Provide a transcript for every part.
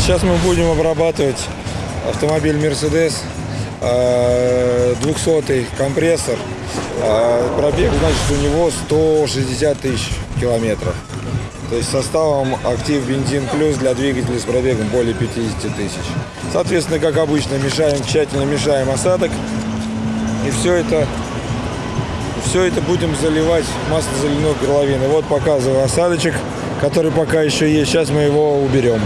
Сейчас мы будем обрабатывать автомобиль Mercedes, 200 компрессор. А, Пробег, значит, у него 160 тысяч километров. То есть составом актив бензин плюс для двигателя с пробегом более 50 тысяч. Соответственно, как обычно, мешаем, тщательно мешаем осадок. И все это, все это будем заливать масло заливной горловины. Вот показываю осадочек, который пока еще есть. Сейчас мы его уберем.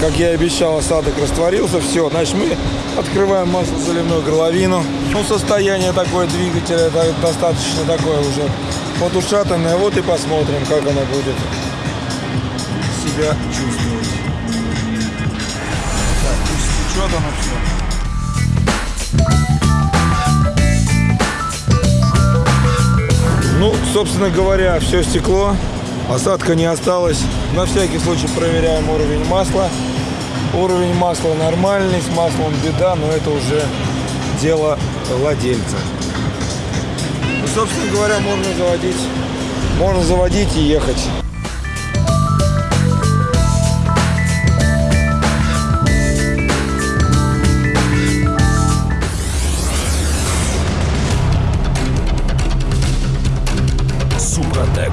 Как я и обещал, осадок растворился. Все, значит, мы открываем масло заливную горловину. Ну, состояние такое двигателя это достаточно такое уже подушатанное. Вот и посмотрим, как оно будет себя чувствовать. Так, пусть течет оно все. Ну, собственно говоря, все стекло. Осадка не осталось. На всякий случай проверяем уровень масла. Уровень масла нормальный, с маслом беда, но это уже дело владельца. Ну, собственно говоря, можно заводить. Можно заводить и ехать. Супротек.